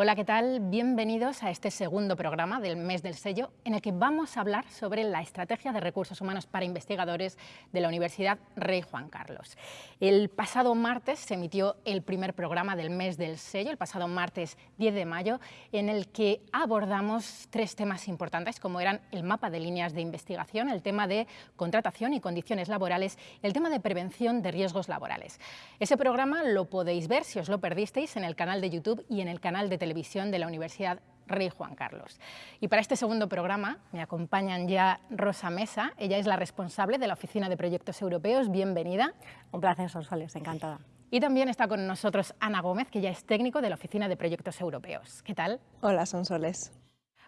Hola, ¿qué tal? Bienvenidos a este segundo programa del mes del sello en el que vamos a hablar sobre la estrategia de recursos humanos para investigadores de la Universidad Rey Juan Carlos. El pasado martes se emitió el primer programa del mes del sello, el pasado martes 10 de mayo, en el que abordamos tres temas importantes como eran el mapa de líneas de investigación, el tema de contratación y condiciones laborales, el tema de prevención de riesgos laborales. Ese programa lo podéis ver si os lo perdisteis en el canal de YouTube y en el canal de televisión Televisión de la Universidad Rey Juan Carlos. Y para este segundo programa me acompañan ya Rosa Mesa, ella es la responsable de la Oficina de Proyectos Europeos, bienvenida. Un placer, Sonsoles, encantada. Y también está con nosotros Ana Gómez, que ya es técnico de la Oficina de Proyectos Europeos. ¿Qué tal? Hola, Sonsoles.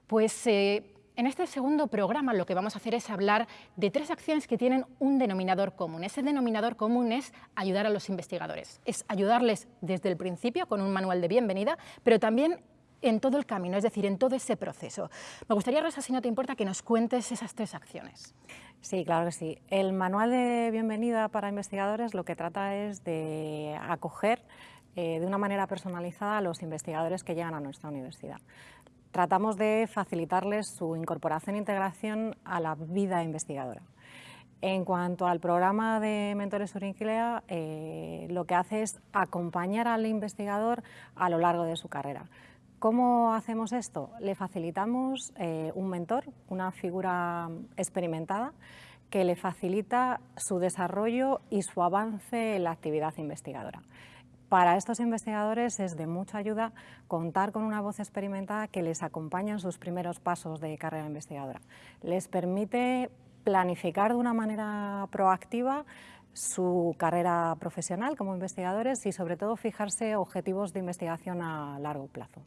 Pues eh, en este segundo programa lo que vamos a hacer es hablar de tres acciones que tienen un denominador común. Ese denominador común es ayudar a los investigadores, es ayudarles desde el principio con un manual de bienvenida, pero también en todo el camino, es decir, en todo ese proceso. Me gustaría, Rosa, si no te importa, que nos cuentes esas tres acciones. Sí, claro que sí. El manual de bienvenida para investigadores lo que trata es de acoger eh, de una manera personalizada a los investigadores que llegan a nuestra universidad tratamos de facilitarles su incorporación e integración a la vida investigadora. En cuanto al programa de Mentores Urinquilea, eh, lo que hace es acompañar al investigador a lo largo de su carrera. ¿Cómo hacemos esto? Le facilitamos eh, un mentor, una figura experimentada, que le facilita su desarrollo y su avance en la actividad investigadora. Para estos investigadores es de mucha ayuda contar con una voz experimentada que les acompaña en sus primeros pasos de carrera investigadora. Les permite planificar de una manera proactiva su carrera profesional como investigadores y sobre todo fijarse objetivos de investigación a largo plazo.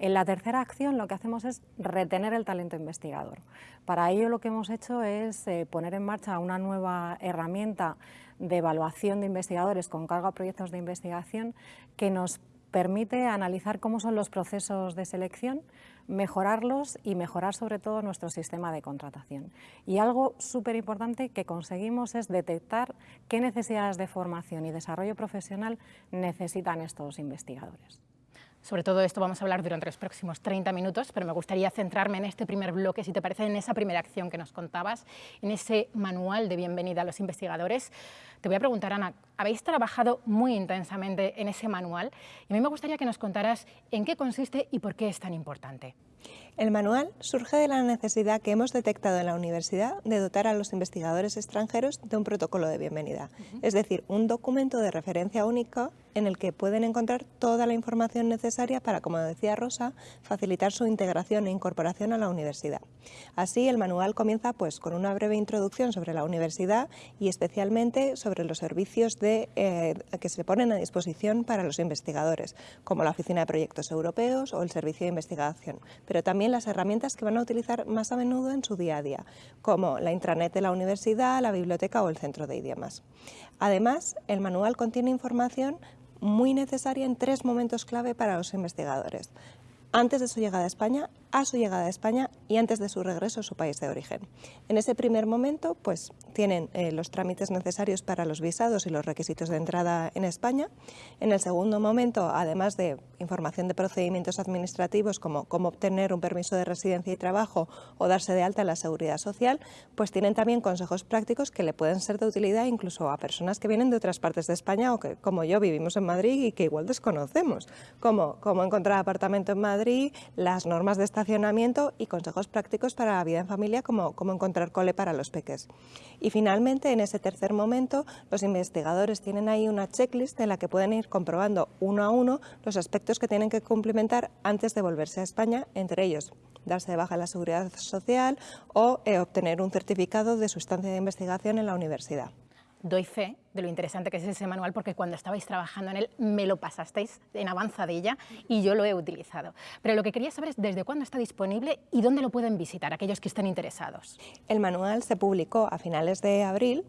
En la tercera acción lo que hacemos es retener el talento investigador. Para ello lo que hemos hecho es eh, poner en marcha una nueva herramienta de evaluación de investigadores con cargo a proyectos de investigación que nos permite analizar cómo son los procesos de selección, mejorarlos y mejorar sobre todo nuestro sistema de contratación. Y algo súper importante que conseguimos es detectar qué necesidades de formación y desarrollo profesional necesitan estos investigadores. Sobre todo esto vamos a hablar durante los próximos 30 minutos, pero me gustaría centrarme en este primer bloque, si te parece, en esa primera acción que nos contabas, en ese manual de bienvenida a los investigadores. Te voy a preguntar, Ana, habéis trabajado muy intensamente en ese manual y a mí me gustaría que nos contaras en qué consiste y por qué es tan importante. El manual surge de la necesidad que hemos detectado en la universidad de dotar a los investigadores extranjeros de un protocolo de bienvenida, es decir, un documento de referencia único en el que pueden encontrar toda la información necesaria para, como decía Rosa, facilitar su integración e incorporación a la universidad. Así, el manual comienza pues, con una breve introducción sobre la universidad y especialmente sobre los servicios de, eh, que se ponen a disposición para los investigadores, como la Oficina de Proyectos Europeos o el Servicio de Investigación, pero también las herramientas que van a utilizar más a menudo en su día a día, como la intranet de la universidad, la biblioteca o el centro de idiomas. Además, el manual contiene información muy necesaria en tres momentos clave para los investigadores. Antes de su llegada a España, a su llegada a España y antes de su regreso a su país de origen. En ese primer momento pues, tienen eh, los trámites necesarios para los visados y los requisitos de entrada en España. En el segundo momento, además de información de procedimientos administrativos como cómo obtener un permiso de residencia y trabajo o darse de alta en la seguridad social, pues tienen también consejos prácticos que le pueden ser de utilidad incluso a personas que vienen de otras partes de España o que como yo vivimos en Madrid y que igual desconocemos, como cómo encontrar apartamento en Madrid, las normas de esta y consejos prácticos para la vida en familia como cómo encontrar cole para los peques. Y finalmente, en ese tercer momento, los investigadores tienen ahí una checklist en la que pueden ir comprobando uno a uno los aspectos que tienen que cumplimentar antes de volverse a España, entre ellos darse de baja en la seguridad social o eh, obtener un certificado de su estancia de investigación en la universidad doy fe de lo interesante que es ese manual porque cuando estabais trabajando en él me lo pasasteis en avanzadilla y yo lo he utilizado. Pero lo que quería saber es desde cuándo está disponible y dónde lo pueden visitar aquellos que estén interesados. El manual se publicó a finales de abril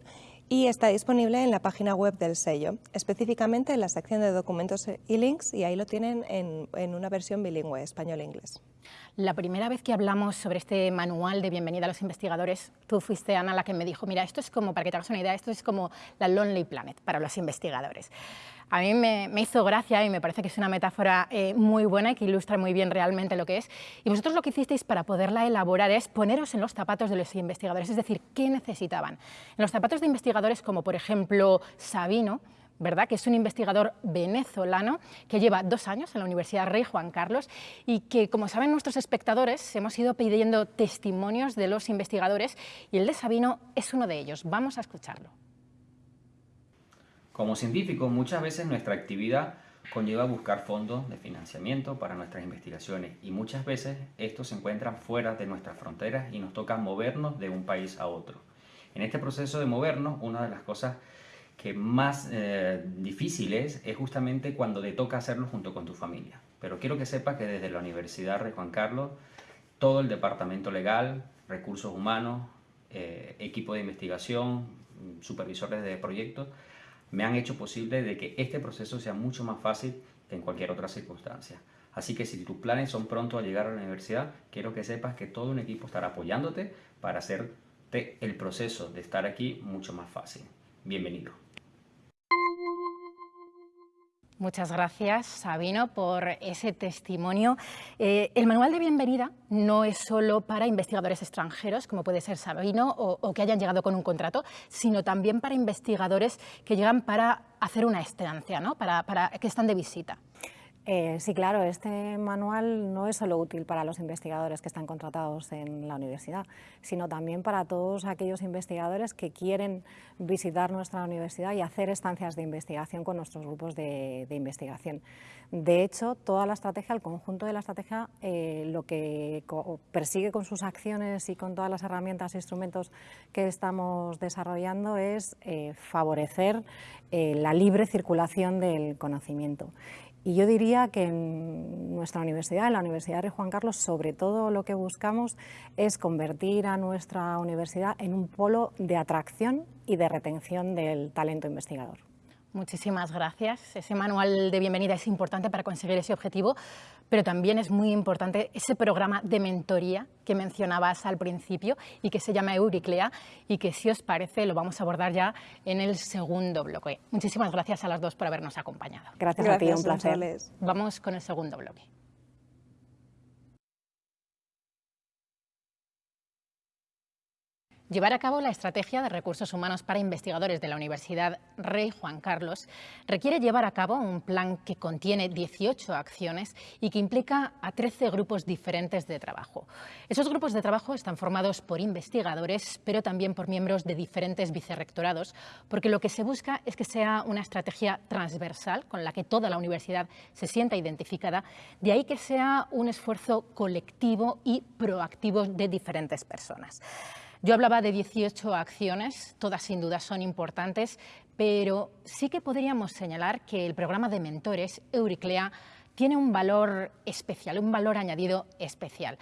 y está disponible en la página web del sello, específicamente en la sección de documentos y links y ahí lo tienen en, en una versión bilingüe, español-inglés. La primera vez que hablamos sobre este manual de bienvenida a los investigadores, tú fuiste, Ana, la que me dijo, mira, esto es como, para que te hagas una idea, esto es como la Lonely Planet para los investigadores. A mí me, hizo gracia y me parece que es una metáfora eh, muy buena y que ilustra muy bien realmente lo que es. Y vosotros lo que hicisteis para poderla elaborar es poneros en los zapatos de los investigadores, es decir, ¿qué necesitaban? En los zapatos de investigadores como por ejemplo Sabino, ¿verdad? que es un investigador venezolano que lleva dos años en la Universidad Rey Juan Carlos y que, como saben nuestros espectadores, hemos ido pidiendo testimonios de los investigadores y el de Sabino es uno de ellos. Vamos a escucharlo. Como científico, muchas veces nuestra actividad conlleva buscar fondos de financiamiento para nuestras investigaciones y muchas veces estos se encuentran fuera de nuestras fronteras y nos toca movernos de un país a otro. En este proceso de movernos, una de las cosas que más eh, difícil es, es justamente cuando te toca hacerlo junto con tu familia. Pero quiero que sepas que desde la Universidad Rey Juan Carlos, todo el departamento legal, recursos humanos, eh, equipo de investigación, supervisores de proyectos, me han hecho posible de que este proceso sea mucho más fácil que en cualquier otra circunstancia. Así que si tus planes son pronto a llegar a la universidad, quiero que sepas que todo un equipo estará apoyándote para hacerte el proceso de estar aquí mucho más fácil. Bienvenido. Muchas gracias, Sabino, por ese testimonio. Eh, el manual de bienvenida no es solo para investigadores extranjeros, como puede ser Sabino, o, que hayan llegado con un contrato, sino también para investigadores que llegan para hacer una estancia, ¿no? para que están de visita. Eh, sí, claro, este manual no es solo útil para los investigadores que están contratados en la universidad, sino también para todos aquellos investigadores que quieren visitar nuestra universidad y hacer estancias de investigación con nuestros grupos de, investigación. De hecho, toda la estrategia, el conjunto de la estrategia, eh, lo que persigue con sus acciones y con todas las herramientas e instrumentos que estamos desarrollando es eh, favorecer la libre circulación del conocimiento. Y yo diría que en nuestra universidad, en la Universidad de Juan Carlos, sobre todo lo que buscamos es convertir a nuestra universidad en un polo de atracción y de retención del talento investigador. Muchísimas gracias. Ese manual de bienvenida es importante para conseguir ese objetivo, pero también es muy importante ese programa de mentoría que mencionabas al principio y que se llama Euriclea y que, si os parece, lo vamos a abordar ya en el segundo bloque. Muchísimas gracias a las dos por habernos acompañado. Gracias, a ti, un placer. Vamos con el segundo bloque. Llevar a cabo la estrategia de recursos humanos para investigadores de la Universidad Rey Juan Carlos requiere llevar a cabo un plan que contiene 18 acciones y que implica a 13 grupos diferentes de trabajo. Esos grupos de trabajo están formados por investigadores, pero también por miembros de diferentes vicerrectorados, porque lo que se busca es que sea una estrategia transversal con la que toda la universidad se sienta identificada, de ahí que sea un esfuerzo colectivo y proactivo de diferentes personas. Yo hablaba de 18 acciones, todas sin duda son importantes, pero sí que podríamos señalar que el programa de mentores Euriclea tiene un valor especial, un valor añadido especial.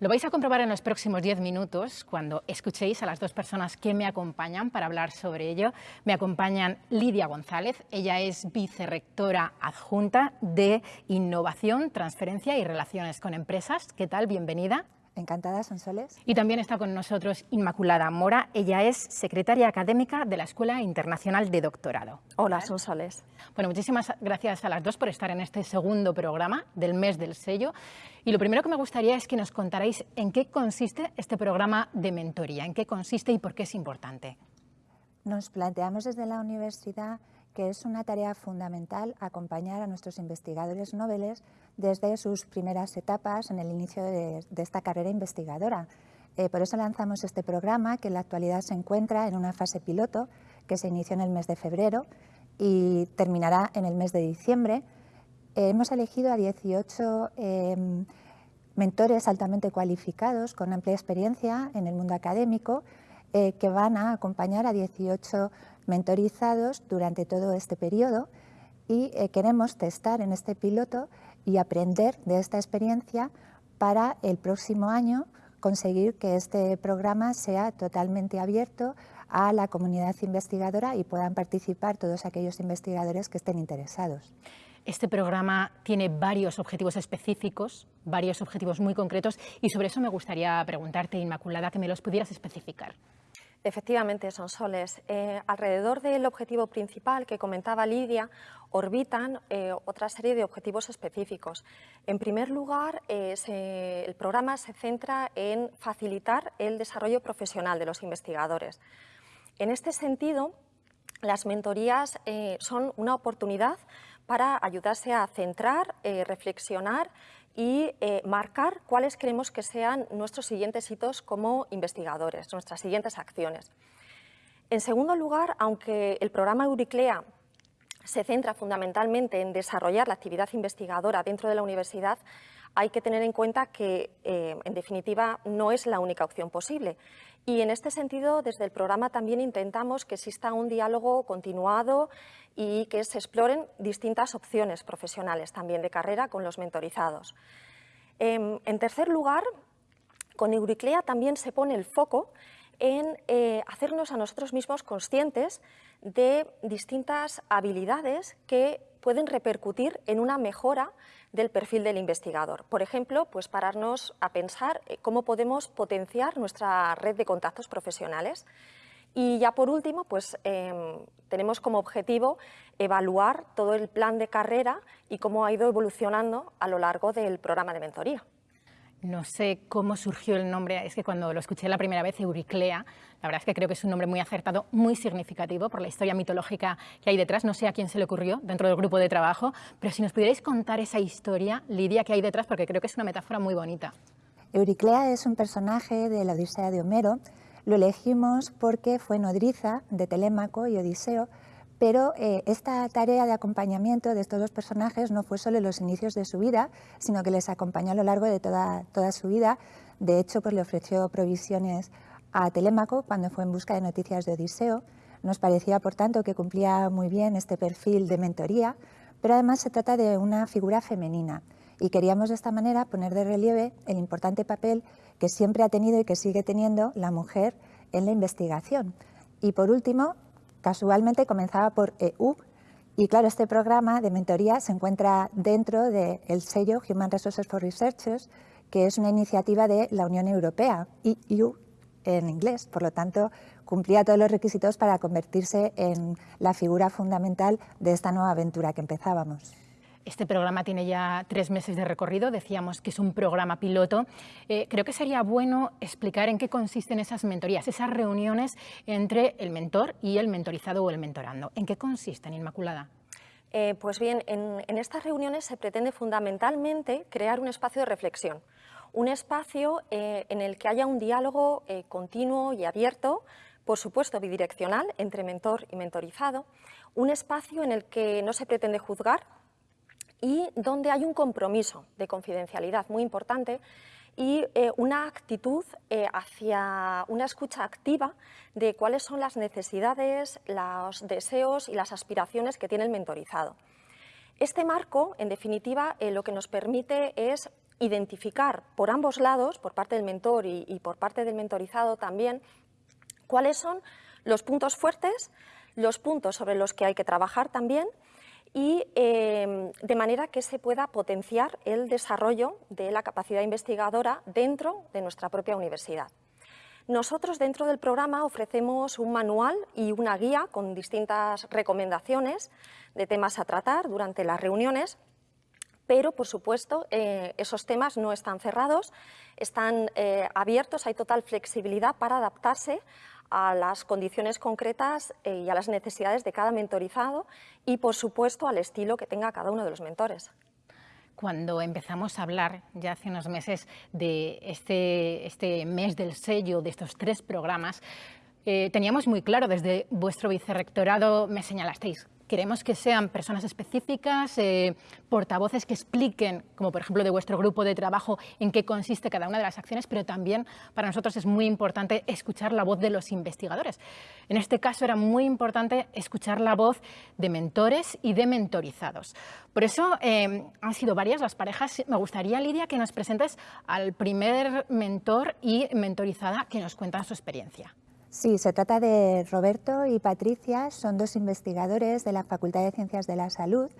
Lo vais a comprobar en los próximos 10 minutos cuando escuchéis a las dos personas que me acompañan para hablar sobre ello. Me acompañan Lidia González, ella es vicerrectora adjunta de Innovación, Transferencia y Relaciones con Empresas. ¿Qué tal? Bienvenida. Encantada, Sonsoles. Y también está con nosotros Inmaculada Mora. Ella es secretaria académica de la Escuela Internacional de Doctorado. Hola, Sonsoles. Bueno, muchísimas gracias a las dos por estar en este segundo programa del mes del sello. Y lo primero que me gustaría es que nos contarais en qué consiste este programa de mentoría, en qué consiste y por qué es importante. Nos planteamos desde la universidad que es una tarea fundamental acompañar a nuestros investigadores noveles desde sus primeras etapas en el inicio de, esta carrera investigadora. Eh, por eso lanzamos este programa que en la actualidad se encuentra en una fase piloto que se inició en el mes de febrero y terminará en el mes de diciembre. Eh, hemos elegido a 18 em, mentores altamente cualificados con amplia experiencia en el mundo académico eh, que van a acompañar a 18 mentorizados durante todo este periodo y eh, queremos testar en este piloto y aprender de esta experiencia para el próximo año conseguir que este programa sea totalmente abierto a la comunidad investigadora y puedan participar todos aquellos investigadores que estén interesados. Este programa tiene varios objetivos específicos, varios objetivos muy concretos y sobre eso me gustaría preguntarte, Inmaculada, que me los pudieras especificar. Efectivamente, son soles. Eh, alrededor del objetivo principal que comentaba Lidia, orbitan eh, otra serie de objetivos específicos. En primer lugar, eh, el programa se centra en facilitar el desarrollo profesional de los investigadores. En este sentido, las mentorías son una oportunidad para ayudarse a centrar, reflexionar y eh, marcar cuáles creemos que sean nuestros siguientes hitos como investigadores, nuestras siguientes acciones. En segundo lugar, aunque el programa Euriclea se centra fundamentalmente en desarrollar la actividad investigadora dentro de la universidad, hay que tener en cuenta que, eh, en definitiva, no es la única opción posible. Y en este sentido, desde el programa también intentamos que exista un diálogo continuado y que se exploren distintas opciones profesionales también de carrera con los mentorizados. Em, en tercer lugar, con Euriclea también se pone el foco en eh, hacernos a nosotros mismos conscientes de distintas habilidades que pueden repercutir en una mejora del perfil del investigador. Por ejemplo, pues pararnos a pensar eh, cómo podemos potenciar nuestra red de contactos profesionales. Y ya por último, pues em, tenemos como objetivo evaluar todo el plan de carrera y cómo ha ido evolucionando a lo largo del programa de mentoría. No sé cómo surgió el nombre, es que cuando lo escuché la primera vez, Euriclea, la verdad es que creo que es un nombre muy acertado, muy significativo por la historia mitológica que hay detrás. No sé a quién se le ocurrió dentro del grupo de trabajo, pero si nos pudierais contar esa historia, Lidia, que hay detrás, porque creo que es una metáfora muy bonita. Euriclea es un personaje de la Odisea de Homero. Lo elegimos porque fue nodriza de Telémaco y Odiseo, pero eh, esta tarea de acompañamiento de estos dos personajes no fue solo en los inicios de su vida, sino que les acompañó a lo largo de toda, toda su vida. De hecho, pues le ofreció provisiones a Telémaco cuando fue en busca de noticias de Odiseo. Nos parecía, por tanto, que cumplía muy bien este perfil de mentoría, pero además se trata de una figura femenina y queríamos de esta manera poner de relieve el importante papel que siempre ha tenido y que sigue teniendo la mujer en la investigación. Y por último, Casualmente comenzaba por EU y claro, este programa de mentoría se encuentra dentro del sello Human Resources for Researchers, que es una iniciativa de la Unión Europea, EU en inglés, por lo tanto cumplía todos los requisitos para convertirse en la figura fundamental de esta nueva aventura que empezábamos. Este programa tiene ya tres meses de recorrido, decíamos que es un programa piloto. Eh, creo que sería bueno explicar en qué consisten esas mentorías, esas reuniones entre el mentor y el mentorizado o el mentorando. ¿En qué consisten, Inmaculada? Eh, pues bien, en, estas reuniones se pretende fundamentalmente crear un espacio de reflexión, un espacio eh, en el que haya un diálogo continuo y abierto, por supuesto bidireccional, entre mentor y mentorizado, un espacio en el que no se pretende juzgar, y donde hay un compromiso de confidencialidad muy importante y eh, una actitud eh, hacia una escucha activa de cuáles son las necesidades, los deseos y las aspiraciones que tiene el mentorizado. Este marco, en definitiva, eh, lo que nos permite es identificar por ambos lados, por parte del mentor y por parte del mentorizado también, cuáles son los puntos fuertes, los puntos sobre los que hay que trabajar también y em, de manera que se pueda potenciar el desarrollo de la capacidad investigadora dentro de nuestra propia universidad. Nosotros dentro del programa ofrecemos un manual y una guía con distintas recomendaciones de temas a tratar durante las reuniones, pero por supuesto eh, esos temas no están cerrados, están eh, abiertos, hay total flexibilidad para adaptarse a las condiciones concretas eh, y a las necesidades de cada mentorizado y, por supuesto, al estilo que tenga cada uno de los mentores. Cuando empezamos a hablar ya hace unos meses de este, este mes del sello, de estos tres programas, eh, teníamos muy claro, desde vuestro vicerrectorado me señalasteis, queremos que sean personas específicas, eh, portavoces que expliquen, como por ejemplo de vuestro grupo de trabajo, en qué consiste cada una de las acciones, pero también para nosotros es muy importante escuchar la voz de los investigadores. En este caso era muy importante escuchar la voz de mentores y de mentorizados. Por eso eh, han sido varias las parejas. Me gustaría, Lidia, que nos presentes al primer mentor y mentorizada que nos cuentan su experiencia. Sí, se trata de Roberto y Patricia, son dos investigadores de la Facultad de Ciencias de la Salud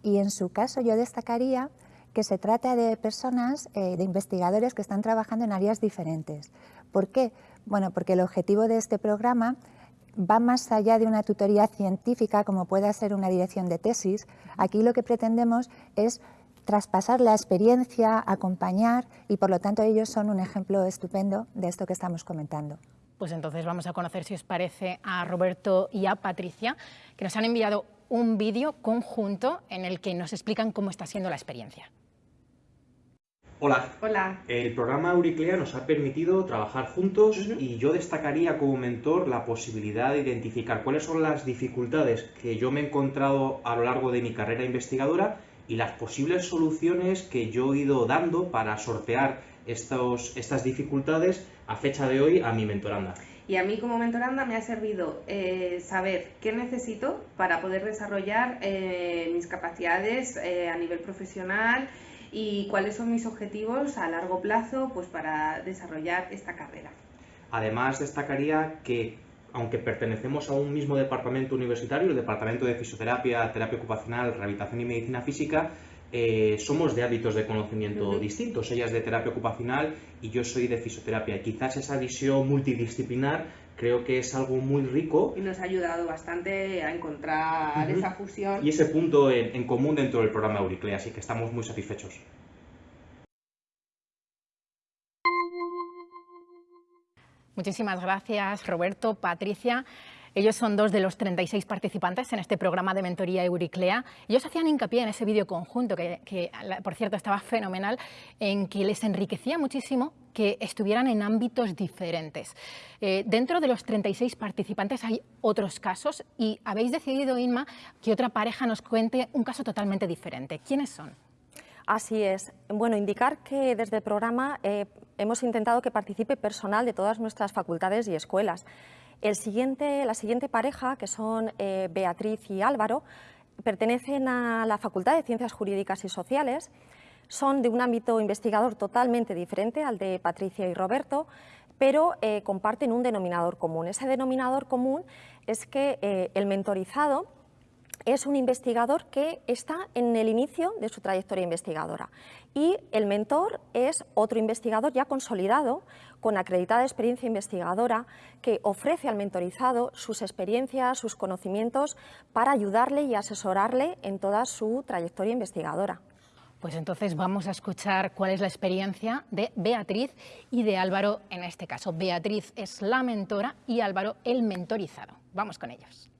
y en su caso yo destacaría que se trata de personas, eh, de investigadores que están trabajando en áreas diferentes. ¿Por qué? Bueno, porque el objetivo de este programa va más allá de una tutoría científica como pueda ser una dirección de tesis. Aquí lo que pretendemos es traspasar la experiencia, acompañar y por lo tanto ellos son un ejemplo estupendo de esto que estamos comentando. Pues entonces vamos a conocer, si os parece, a Roberto y a Patricia, que nos han enviado un vídeo conjunto en el que nos explican cómo está siendo la experiencia. Hola. Hola. El programa Euriclea nos ha permitido trabajar juntos y yo destacaría como mentor la posibilidad de identificar cuáles son las dificultades que yo me he encontrado a lo largo de mi carrera investigadora y las posibles soluciones que yo he ido dando para sortear estos, estas dificultades a fecha de hoy a mi mentoranda. Y a mí como mentoranda me ha servido eh, saber qué necesito para poder desarrollar eh, mis capacidades eh, a nivel profesional y cuáles son mis objetivos a largo plazo pues, para desarrollar esta carrera. Además, destacaría que, aunque pertenecemos a un mismo departamento universitario, el Departamento de Fisioterapia, Terapia Ocupacional, Rehabilitación y Medicina Física, eh, somos de hábitos de conocimiento distintos. Ella es de terapia ocupacional y yo soy de fisioterapia. Quizás esa visión multidisciplinar creo que es algo muy rico. Y nos ha ayudado bastante a encontrar esa fusión. Y ese punto en, común dentro del programa Euriclea, así que estamos muy satisfechos. Muchísimas gracias, Roberto, Patricia. Ellos son dos de los 36 participantes en este programa de mentoría Euriclea. Ellos hacían hincapié en ese vídeo conjunto, que, por cierto estaba fenomenal, en que les enriquecía muchísimo que estuvieran en ámbitos diferentes. Eh, dentro de los 36 participantes hay otros casos y habéis decidido, Inma, que otra pareja nos cuente un caso totalmente diferente. ¿Quiénes son? Así es. Bueno, indicar que desde el programa eh, hemos intentado que participe personal de todas nuestras facultades y escuelas. El siguiente, la siguiente pareja, que son eh, Beatriz y Álvaro, pertenecen a la Facultad de Ciencias Jurídicas y Sociales, son de un ámbito investigador totalmente diferente al de Patricia y Roberto, pero eh, comparten un denominador común. Ese denominador común es que eh, el mentorizado es un investigador que está en el inicio de su trayectoria investigadora y el mentor es otro investigador ya consolidado con acreditada experiencia investigadora que ofrece al mentorizado sus experiencias, sus conocimientos para ayudarle y asesorarle en toda su trayectoria investigadora. Pues entonces vamos a escuchar cuál es la experiencia de Beatriz y de Álvaro en este caso. Beatriz es la mentora y Álvaro el mentorizado. Vamos con ellos.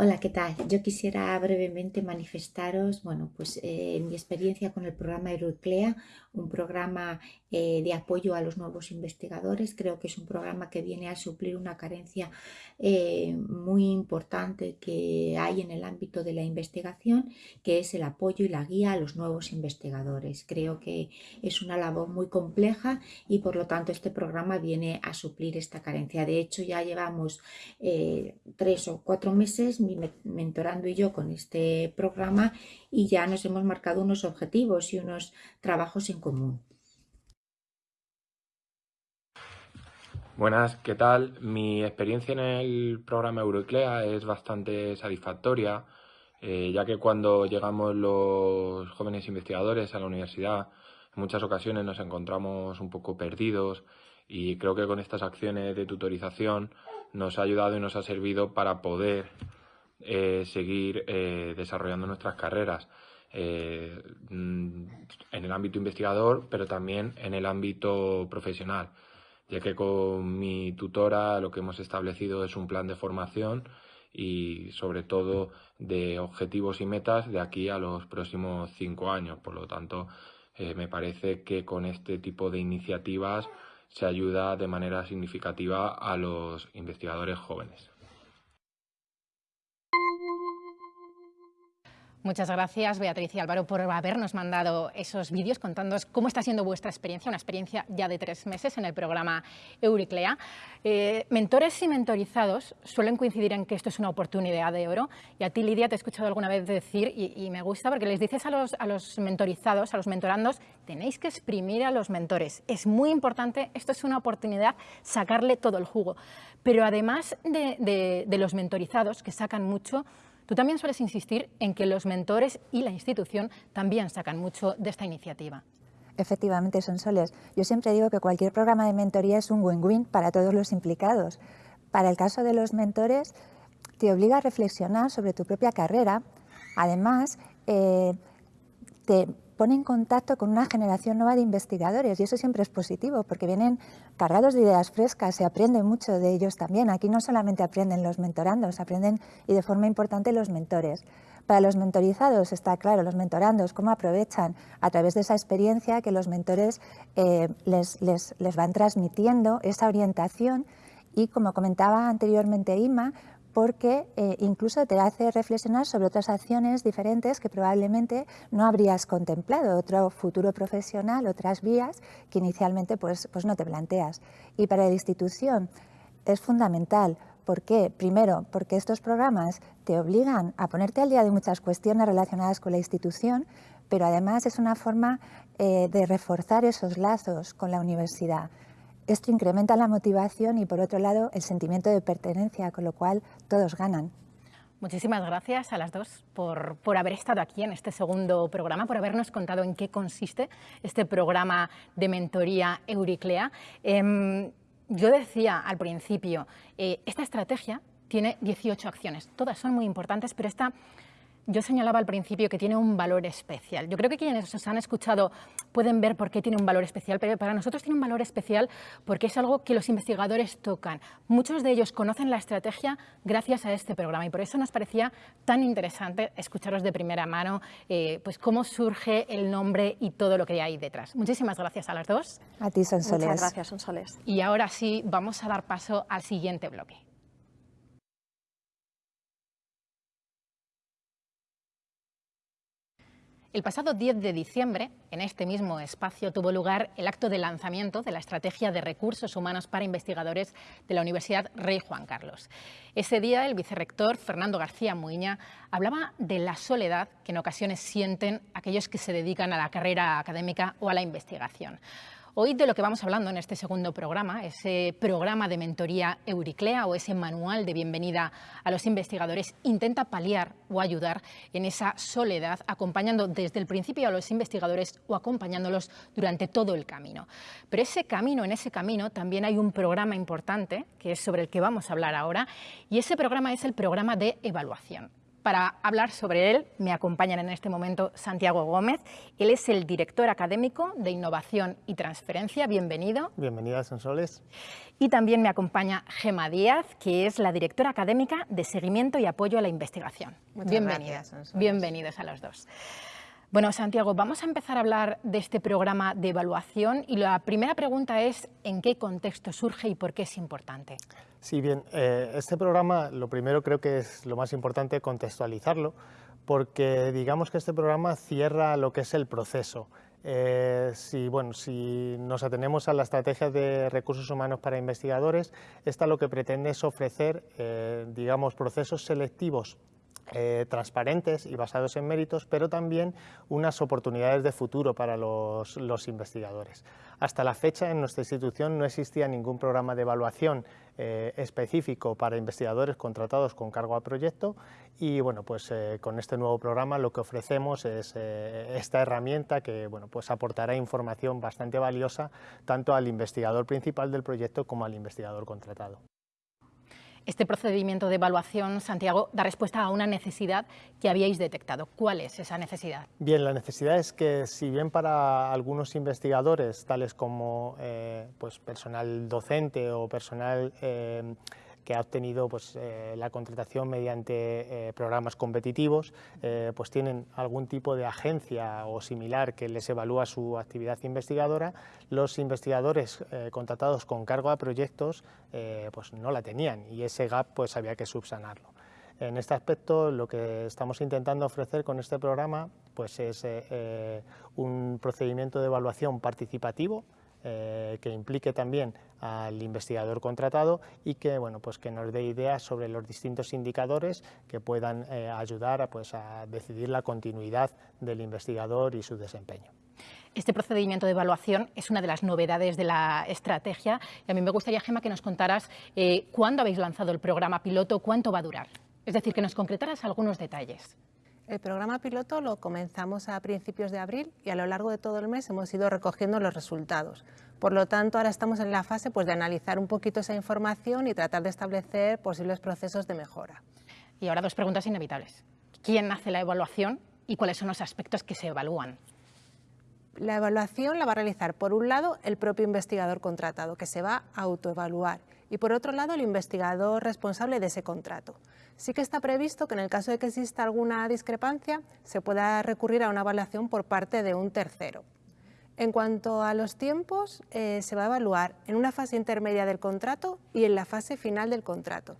Hola, ¿qué tal? Yo quisiera brevemente manifestaros, bueno, pues eh, mi experiencia con el programa Euroclea, un programa eh, de apoyo a los nuevos investigadores. Creo que es un programa que viene a suplir una carencia eh, muy importante que hay en el ámbito de la investigación, que es el apoyo y la guía a los nuevos investigadores. Creo que es una labor muy compleja y por lo tanto este programa viene a suplir esta carencia. De hecho, ya llevamos tres o cuatro meses mi mentorando y yo con este programa y ya nos hemos marcado unos objetivos y unos trabajos común. Buenas, ¿qué tal? Mi experiencia en el programa Euroclea es bastante satisfactoria, eh, ya que cuando llegamos los jóvenes investigadores a la universidad, en muchas ocasiones nos encontramos un poco perdidos y creo que con estas acciones de tutorización nos ha ayudado y nos ha servido para poder eh, seguir eh, desarrollando nuestras carreras eh, mm, en el ámbito investigador, pero también en el ámbito profesional, ya que con mi tutora lo que hemos establecido es un plan de formación y sobre todo de objetivos y metas de aquí a los próximos cinco años. Por lo tanto, me parece que con este tipo de iniciativas se ayuda de manera significativa a los investigadores jóvenes. Muchas gracias, Beatriz y Álvaro, por habernos mandado esos vídeos contándonos cómo está siendo vuestra experiencia, una experiencia ya de tres meses en el programa Euriclea. Eh, mentores y mentorizados suelen coincidir en que esto es una oportunidad de oro y a ti, Lidia, te he escuchado alguna vez decir, y, me gusta porque les dices a los, a los mentorizados, a los mentorandos, tenéis que exprimir a los mentores. Es muy importante, esto es una oportunidad, sacarle todo el jugo. Pero además de, de los mentorizados, que sacan mucho, Tú también sueles insistir en que los mentores y la institución también sacan mucho de esta iniciativa. Efectivamente, son soles. Yo siempre digo que cualquier programa de mentoría es un win-win para todos los implicados. Para el caso de los mentores, te obliga a reflexionar sobre tu propia carrera. Además, eh, te pone en contacto con una generación nueva de investigadores y eso siempre es positivo porque vienen cargados de ideas frescas, se aprende mucho de ellos también. Aquí no solamente aprenden los mentorandos, aprenden y de forma importante los mentores. Para los mentorizados está claro, los mentorandos, cómo aprovechan a través de esa experiencia que los mentores eh, les, les, les van transmitiendo esa orientación y como comentaba anteriormente Ima, porque eh, incluso te hace reflexionar sobre otras acciones diferentes que probablemente no habrías contemplado, otro futuro profesional, otras vías que inicialmente pues, pues no te planteas. Y para la institución es fundamental. ¿Por qué? Primero, porque estos programas te obligan a ponerte al día de muchas cuestiones relacionadas con la institución, pero además es una forma eh, de reforzar esos lazos con la universidad. Esto incrementa la motivación y, por otro lado, el sentimiento de pertenencia, con lo cual todos ganan. Muchísimas gracias a las dos por, por, haber estado aquí en este segundo programa, por habernos contado en qué consiste este programa de mentoría Euriclea. Eh, yo decía al principio, eh, esta estrategia tiene 18 acciones, todas son muy importantes, pero esta yo señalaba al principio que tiene un valor especial. Yo creo que quienes os han escuchado pueden ver por qué tiene un valor especial, pero para nosotros tiene un valor especial porque es algo que los investigadores tocan. Muchos de ellos conocen la estrategia gracias a este programa y por eso nos parecía tan interesante escucharos de primera mano eh, pues cómo surge el nombre y todo lo que hay detrás. Muchísimas gracias a las dos. A ti, Sonsoles. Muchas gracias, Sonsoles. Y ahora sí, vamos a dar paso al siguiente bloque. El pasado 10 de diciembre, en este mismo espacio, tuvo lugar el acto de lanzamiento de la Estrategia de Recursos Humanos para Investigadores de la Universidad Rey Juan Carlos. Ese día, el vicerrector Fernando García Muiña hablaba de la soledad que en ocasiones sienten aquellos que se dedican a la carrera académica o a la investigación. Hoy de lo que vamos hablando en este segundo programa, ese programa de mentoría Euriclea o ese manual de bienvenida a los investigadores, intenta paliar o ayudar en esa soledad, acompañando desde el principio a los investigadores o acompañándolos durante todo el camino. Pero ese camino, en ese camino también hay un programa importante, que es sobre el que vamos a hablar ahora, y ese programa es el programa de evaluación. Para hablar sobre él me acompañan en este momento Santiago Gómez. Él es el director académico de Innovación y Transferencia. Bienvenido. Bienvenida, Sonsoles. Y también me acompaña Gema Díaz, que es la directora académica de Seguimiento y Apoyo a la Investigación. Muchas Bienvenida. gracias, Sonsoles. Bienvenidos a los dos. Bueno, Santiago, vamos a empezar a hablar de este programa de evaluación y la primera pregunta es ¿en qué contexto surge y por qué es importante? Sí, bien, eh, este programa lo primero creo que es lo más importante contextualizarlo porque digamos que este programa cierra lo que es el proceso. Eh, si, bueno, si nos atenemos a la estrategia de recursos humanos para investigadores, esta lo que pretende es ofrecer, eh, digamos, procesos selectivos eh, transparentes y basados en méritos, pero también unas oportunidades de futuro para los, investigadores. Hasta la fecha en nuestra institución no existía ningún programa de evaluación eh, específico para investigadores contratados con cargo a proyecto y bueno, pues eh, con este nuevo programa lo que ofrecemos es esta herramienta que bueno, pues aportará información bastante valiosa tanto al investigador principal del proyecto como al investigador contratado. Este procedimiento de evaluación, Santiago, da respuesta a una necesidad que habíais detectado. ¿Cuál es esa necesidad? Bien, la necesidad es que si bien para algunos investigadores, tales como eh, pues, personal docente o personal eh, que ha obtenido pues, eh, la contratación mediante eh, programas competitivos, eh, pues tienen algún tipo de agencia o similar que les evalúa su actividad investigadora, los investigadores contratados con cargo a proyectos pues no la tenían y ese gap pues había que subsanarlo. En este aspecto lo que estamos intentando ofrecer con este programa pues es un procedimiento de evaluación participativo eh, que implique también al investigador contratado y que, bueno, pues que nos dé ideas sobre los distintos indicadores que puedan eh, ayudar a, pues, a decidir la continuidad del investigador y su desempeño. Este procedimiento de evaluación es una de las novedades de la estrategia y a mí me gustaría, Gema, que nos contaras eh, cuándo habéis lanzado el programa piloto, cuánto va a durar. Es decir, que nos concretaras algunos detalles. El programa piloto lo comenzamos a principios de abril y a lo largo de todo el mes hemos ido recogiendo los resultados. Por lo tanto, ahora estamos en la fase pues, de analizar un poquito esa información y tratar de establecer posibles procesos de mejora. Y ahora dos preguntas inevitables. ¿Quién hace la evaluación y cuáles son los aspectos que se evalúan? La evaluación la va a realizar, por un lado, el propio investigador contratado, que se va a autoevaluar, y por otro lado, el investigador responsable de ese contrato. Sí que está previsto que en el caso de que exista alguna discrepancia, se pueda recurrir a una evaluación por parte de un tercero. En cuanto a los tiempos, eh, se va a evaluar en una fase intermedia del contrato y en la fase final del contrato.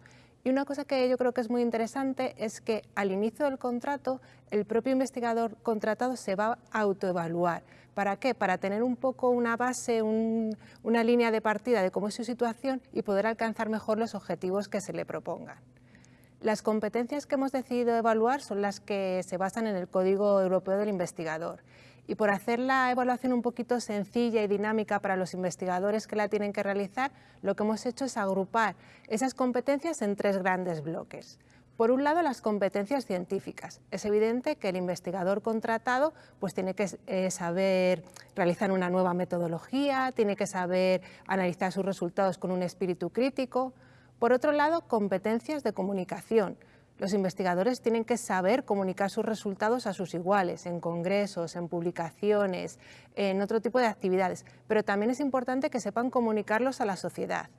Y una cosa que yo creo que es muy interesante es que al inicio del contrato el propio investigador contratado se va a autoevaluar. ¿Para qué? Para tener un poco una base, una línea de partida de cómo es su situación y poder alcanzar mejor los objetivos que se le propongan. Las competencias que hemos decidido evaluar son las que se basan en el Código Europeo del Investigador y por hacer la evaluación un poquito sencilla y dinámica para los investigadores que la tienen que realizar, lo que hemos hecho es agrupar esas competencias en tres grandes bloques. Por un lado, las competencias científicas. Es evidente que el investigador contratado pues, tiene que eh, saber realizar una nueva metodología, tiene que saber analizar sus resultados con un espíritu crítico. Por otro lado, competencias de comunicación. Los investigadores tienen que saber comunicar sus resultados a sus iguales, en congresos, en publicaciones, en otro tipo de actividades, pero también es importante que sepan comunicarlos a la sociedad.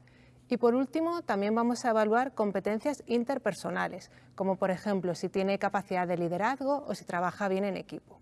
Y por último, también vamos a evaluar competencias interpersonales, como por ejemplo si tiene capacidad de liderazgo o si trabaja bien en equipo.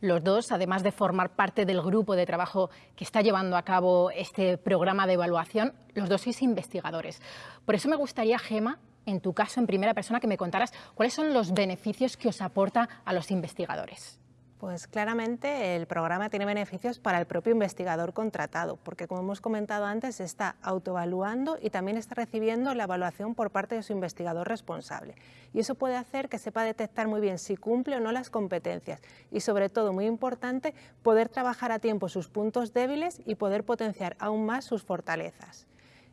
Los dos, además de formar parte del grupo de trabajo que está llevando a cabo este programa de evaluación, los dos sois investigadores. Por eso me gustaría, Gema, en tu caso, en primera persona, que me contaras cuáles son los beneficios que os aporta a los investigadores. Pues claramente el programa tiene beneficios para el propio investigador contratado, porque como hemos comentado antes, está autoevaluando y también está recibiendo la evaluación por parte de su investigador responsable. Y eso puede hacer que sepa detectar muy bien si cumple o no las competencias y sobre todo, muy importante, poder trabajar a tiempo sus puntos débiles y poder potenciar aún más sus fortalezas.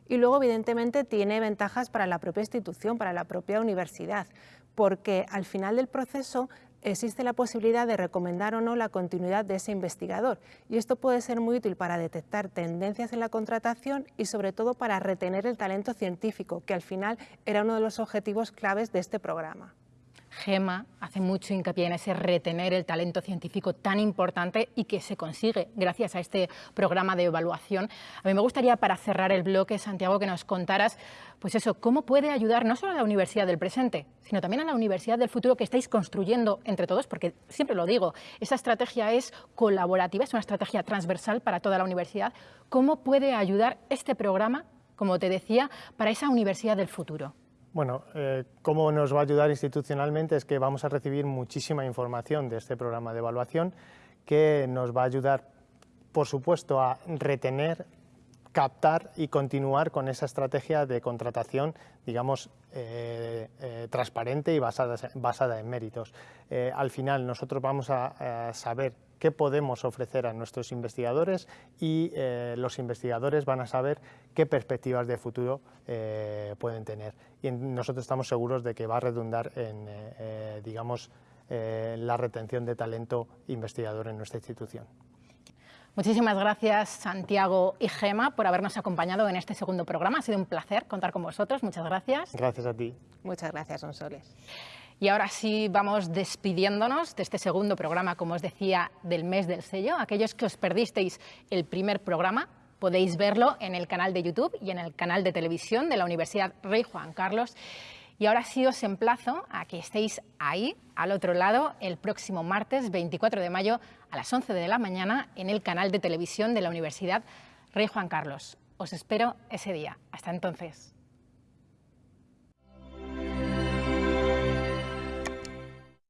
Y luego, evidentemente, tiene ventajas para la propia institución, para la propia universidad, porque al final del proceso existe la posibilidad de recomendar o no la continuidad de ese investigador y esto puede ser muy útil para detectar tendencias en la contratación y sobre todo para retener el talento científico, que al final era uno de los objetivos claves de este programa. Gema hace mucho hincapié en ese retener el talento científico tan importante y que se consigue gracias a este programa de evaluación. A mí me gustaría, para cerrar el bloque, Santiago, que nos contaras, pues eso, cómo puede ayudar no solo a la universidad del presente, sino también a la universidad del futuro que estáis construyendo entre todos, porque siempre lo digo, esa estrategia es colaborativa, es una estrategia transversal para toda la universidad. ¿Cómo puede ayudar este programa, como te decía, para esa universidad del futuro? Bueno, eh, cómo nos va a ayudar institucionalmente es que vamos a recibir muchísima información de este programa de evaluación que nos va a ayudar, por supuesto, a retener, captar y continuar con esa estrategia de contratación, digamos, eh, eh, transparente y basada, en méritos. al final nosotros vamos a saber qué podemos ofrecer a nuestros investigadores y eh, los investigadores van a saber qué perspectivas de futuro eh, pueden tener. Y nosotros estamos seguros de que va a redundar en, eh, digamos, la retención de talento investigador en nuestra institución. Muchísimas gracias Santiago y Gema por habernos acompañado en este segundo programa. Ha sido un placer contar con vosotros. Muchas gracias. Gracias a ti. Muchas gracias, Sonsoles. Y ahora sí vamos despidiéndonos de este segundo programa, como os decía, del mes del sello. Aquellos que os perdisteis el primer programa, podéis verlo en el canal de YouTube y en el canal de televisión de la Universidad Rey Juan Carlos. Y ahora sí os emplazo a que estéis ahí, al otro lado, el próximo martes 24 de mayo a las 11 de la mañana en el canal de televisión de la Universidad Rey Juan Carlos. Os espero ese día. Hasta entonces.